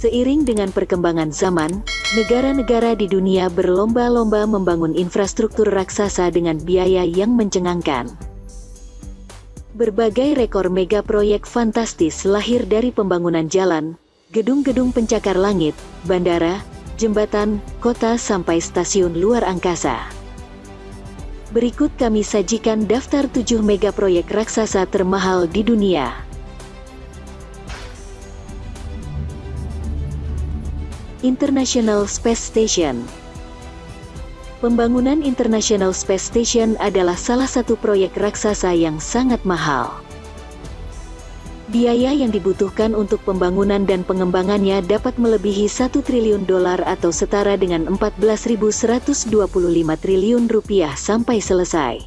Seiring dengan perkembangan zaman, negara-negara di dunia berlomba-lomba membangun infrastruktur raksasa dengan biaya yang mencengangkan. Berbagai rekor mega proyek fantastis lahir dari pembangunan jalan, gedung-gedung pencakar langit, bandara, jembatan, kota sampai stasiun luar angkasa. Berikut kami sajikan daftar 7 mega proyek raksasa termahal di dunia. International Space Station Pembangunan International Space Station adalah salah satu proyek raksasa yang sangat mahal. Biaya yang dibutuhkan untuk pembangunan dan pengembangannya dapat melebihi 1 triliun dolar atau setara dengan 14.125 triliun rupiah sampai selesai.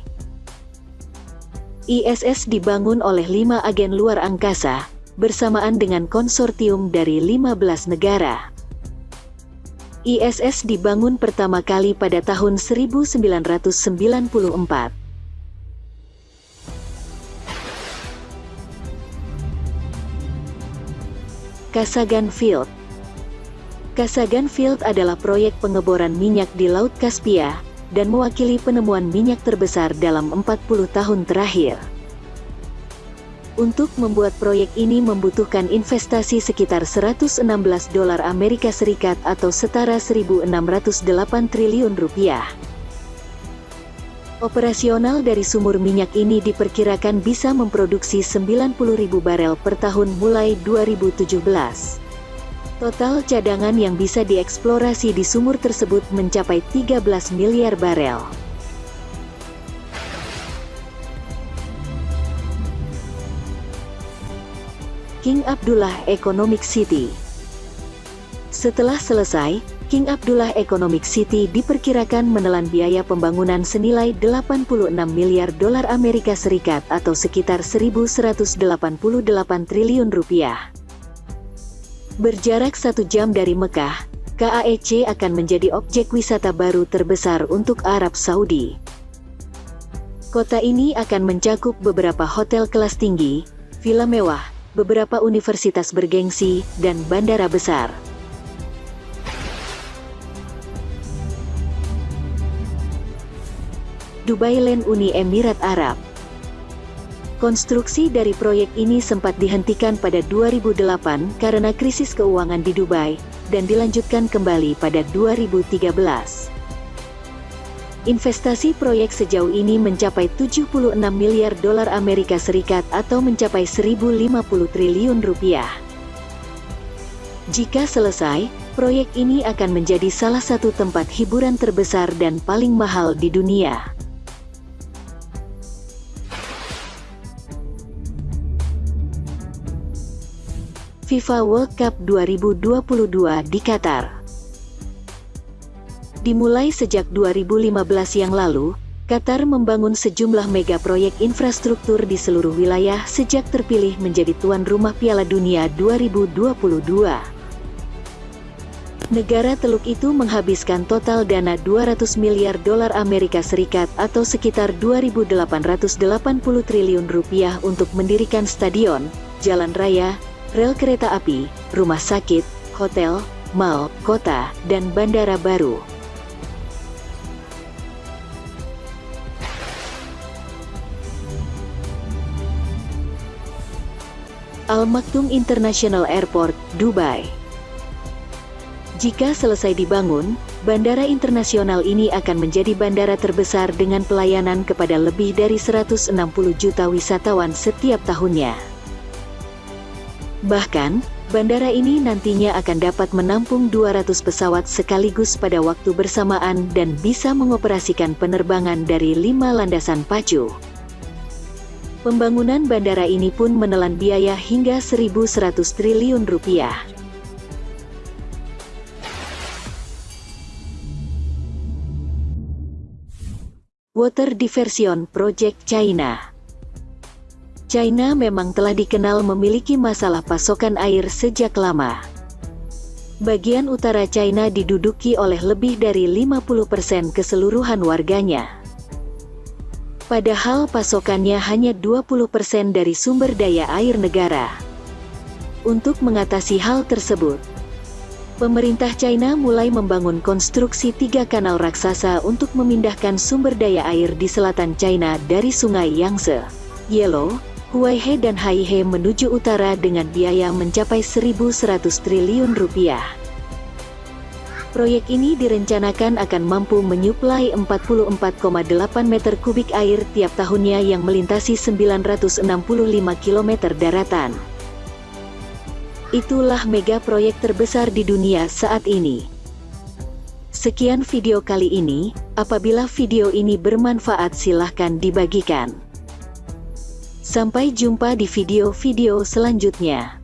ISS dibangun oleh lima agen luar angkasa, bersamaan dengan konsortium dari 15 negara. ISS dibangun pertama kali pada tahun 1994. Kasagan Field Kasagan Field adalah proyek pengeboran minyak di Laut Kaspia, dan mewakili penemuan minyak terbesar dalam 40 tahun terakhir. Untuk membuat proyek ini membutuhkan investasi sekitar 116 dolar Amerika Serikat atau setara 1.608 triliun rupiah. Operasional dari sumur minyak ini diperkirakan bisa memproduksi 90.000 barel per tahun mulai 2017. Total cadangan yang bisa dieksplorasi di sumur tersebut mencapai 13 miliar barel. King Abdullah Economic City Setelah selesai, King Abdullah Economic City diperkirakan menelan biaya pembangunan senilai 86 miliar dolar Amerika Serikat atau sekitar 1.188 triliun rupiah. Berjarak satu jam dari Mekah, KAEC akan menjadi objek wisata baru terbesar untuk Arab Saudi. Kota ini akan mencakup beberapa hotel kelas tinggi, villa mewah, beberapa universitas bergengsi, dan bandara besar. Dubai Land Uni Emirat Arab Konstruksi dari proyek ini sempat dihentikan pada 2008 karena krisis keuangan di Dubai, dan dilanjutkan kembali pada 2013. Investasi proyek sejauh ini mencapai 76 miliar dolar Amerika Serikat atau mencapai 1050 triliun rupiah. Jika selesai, proyek ini akan menjadi salah satu tempat hiburan terbesar dan paling mahal di dunia. FIFA World Cup 2022 di Qatar Dimulai sejak 2015 yang lalu, Qatar membangun sejumlah mega proyek infrastruktur di seluruh wilayah sejak terpilih menjadi tuan rumah Piala Dunia 2022. Negara Teluk itu menghabiskan total dana 200 miliar dolar Amerika Serikat atau sekitar 2.880 triliun rupiah untuk mendirikan stadion, jalan raya, rel kereta api, rumah sakit, hotel, mal, kota, dan bandara baru. Al Maktoum International Airport, Dubai. Jika selesai dibangun, bandara internasional ini akan menjadi bandara terbesar dengan pelayanan kepada lebih dari 160 juta wisatawan setiap tahunnya. Bahkan, bandara ini nantinya akan dapat menampung 200 pesawat sekaligus pada waktu bersamaan dan bisa mengoperasikan penerbangan dari lima landasan pacu. Pembangunan bandara ini pun menelan biaya hingga 1.100 triliun rupiah. Water Diversion Project China China memang telah dikenal memiliki masalah pasokan air sejak lama. Bagian utara China diduduki oleh lebih dari 50% keseluruhan warganya. Padahal pasokannya hanya 20% dari sumber daya air negara. Untuk mengatasi hal tersebut, Pemerintah China mulai membangun konstruksi tiga kanal raksasa untuk memindahkan sumber daya air di selatan China dari sungai Yangtze, Yellow, Huaihe dan Haihe menuju utara dengan biaya mencapai 1.100 triliun rupiah. Proyek ini direncanakan akan mampu menyuplai 44,8 meter kubik air tiap tahunnya yang melintasi 965 km daratan. Itulah mega proyek terbesar di dunia saat ini. Sekian video kali ini, apabila video ini bermanfaat silahkan dibagikan. Sampai jumpa di video-video selanjutnya.